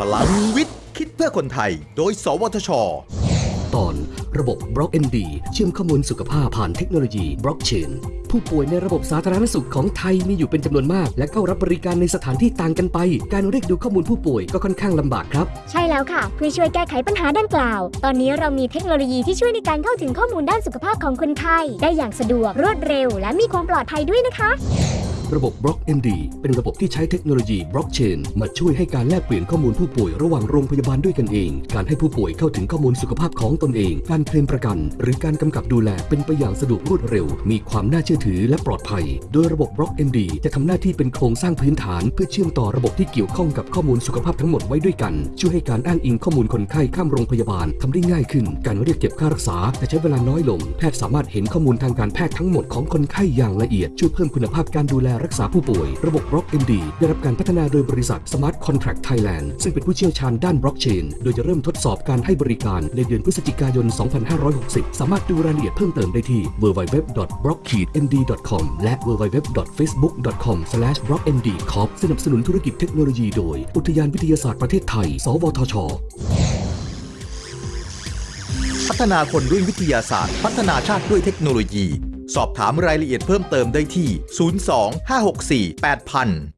พลังวิทย์ คิดเพื่อคนไทย โดย สวทช ตอนระบบ Block MD เชื่อมข้อมูลสุขภาพผ่านเทคโนโลยี Blockchain ผู้ป่วยในระบบสาธารณสุขของไทยมีอยู่เป็นจำนวนมาก และเข้ารับบริการในสถานที่ต่างกันไป การเรียกดูข้อมูลผู้ป่วยก็ค่อนข้างลำบากครับ ใช่แล้วค่ะ เพื่อช่วยแก้ไขปัญหาดังกล่าว ตอนนี้เรามีเทคโนโลยีที่ช่วยในการเข้าถึงข้อมูลด้านสุขภาพของคนไข้ได้อย่างสะดวกรวดเร็ว และมีความปลอดภัยด้วยนะคะ ระบบ Block MD เป็นระบบที่ใช้เทคโนโลยี Blockchain มาช่วยให้การแลกเปลี่ยนข้อมูลผู้ป่วยระหว่างโรงพยาบาลด้วยกันเอง การให้ผู้ป่วยเข้าถึงข้อมูลสุขภาพของตนเอง การเคลมประกัน หรือการกำกับดูแลเป็นไปอย่างสะดวกรวดเร็ว มีความน่าเชื่อถือและปลอดภัย โดยระบบ Block MD จะทำหน้าที่เป็นโครงสร้างพื้นฐาน เพื่อเชื่อมต่อระบบที่เกี่ยวข้องกับข้อมูลสุขภาพทั้งหมดไว้ด้วยกัน ช่วยให้การอ้างอิงข้อมูลคนไข้ข้ามโรงพยาบาลทำได้ง่ายขึ้น การเรียกเก็บค่ารักษาจะใช้เวลาน้อยลง แพทย์สามารถเห็นข้อมูลทางการแพทย์ทั้งหมดของคนไข้อย่างละเอียดช่วยเพิ่มคุณภาพการดูแลรักษาผู้ป่วย ระบบ Block MD ได้รับการพัฒนาโดยบริษัท Smart Contract Thailand ซึ่งเป็นผู้เชี่ยวชาญด้าน Blockchain โดยจะเริ่มทดสอบการให้บริการในเดือนพฤศจิกายน 2560 สามารถดูรายละเอียดเพิ่มเติมได้ที่ www.block-md.com และ www.facebook.com/blockmdcorp สนับสนุนธุรกิจเทคโนโลยีโดย อุทยานวิทยาศาสตร์ประเทศไทย สวทช พัฒนาคนด้วยวิทยาศาสตร์ พัฒนาชาติด้วยเทคโนโลยี สอบถามรายละเอียดเพิ่มเติมได้ที่ 02 564 8000